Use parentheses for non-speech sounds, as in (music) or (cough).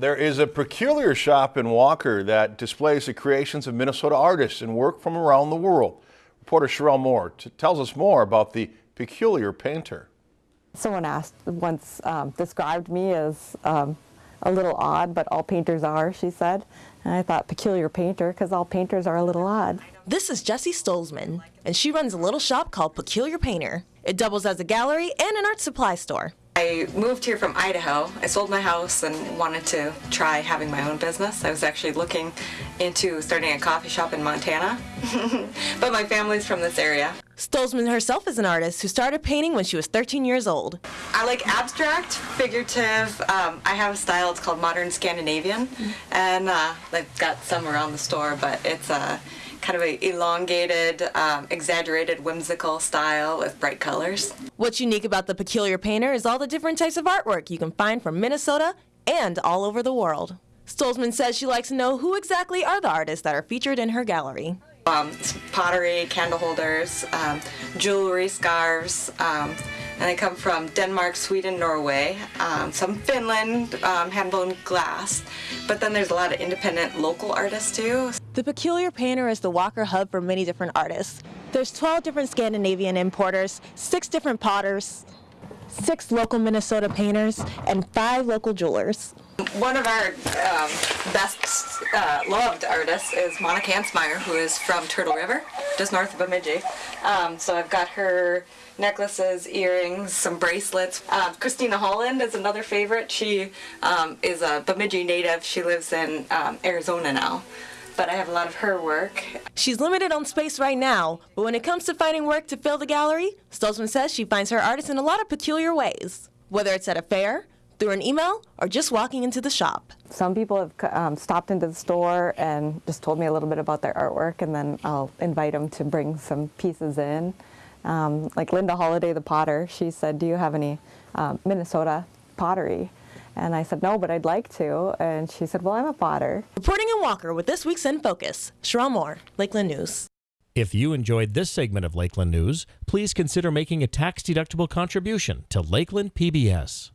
There is a peculiar shop in Walker that displays the creations of Minnesota artists and work from around the world. Reporter Sherelle Moore t- tells us more about the peculiar painter. Someone asked once um, described me as um, a little odd, but all painters are, she said. And I thought peculiar painter because all painters are a little odd. This is Jessie Stolzman, and she runs a little shop called Peculiar Painter. It doubles as a gallery and an art supply store. I moved here from Idaho. I sold my house and wanted to try having my own business. I was actually looking into starting a coffee shop in Montana, (laughs) but my family's from this area. Stolzman herself is an artist who started painting when she was 13 years old. I like abstract, figurative. Um, I have a style, it's called modern Scandinavian, and uh, I've got some around the store, but it's a uh, kind of a elongated, um, exaggerated, whimsical style with bright colors. What's unique about the Peculiar Painter is all the different types of artwork you can find from Minnesota and all over the world. Stolzman says she likes to know who exactly are the artists that are featured in her gallery. Um, pottery, candle holders, um, jewelry, scarves, um, and they come from Denmark, Sweden, Norway, um, some Finland, um, hand-blown glass, but then there's a lot of independent local artists too. The Peculiar Painter is the Walker hub for many different artists. There's 12 different Scandinavian importers, six different potters, six local Minnesota painters, and five local jewelers. One of our um, best uh, loved artists is Monica Hansmeyer, who is from Turtle River, just north of Bemidji. Um, so I've got her necklaces, earrings, some bracelets. Uh, Christina Holland is another favorite. She um, is a Bemidji native. She lives in um, Arizona now but I have a lot of her work. She's limited on space right now, but when it comes to finding work to fill the gallery, Stolzman says she finds her artists in a lot of peculiar ways, whether it's at a fair, through an email, or just walking into the shop. Some people have um, stopped into the store and just told me a little bit about their artwork, and then I'll invite them to bring some pieces in. Um, like Linda Holiday, the potter, she said, do you have any um, Minnesota pottery? And I said, no, but I'd like to. And she said, well, I'm a potter. Reporting in Walker with this week's In Focus, Sherelle Moore, Lakeland News. If you enjoyed this segment of Lakeland News, please consider making a tax-deductible contribution to Lakeland PBS.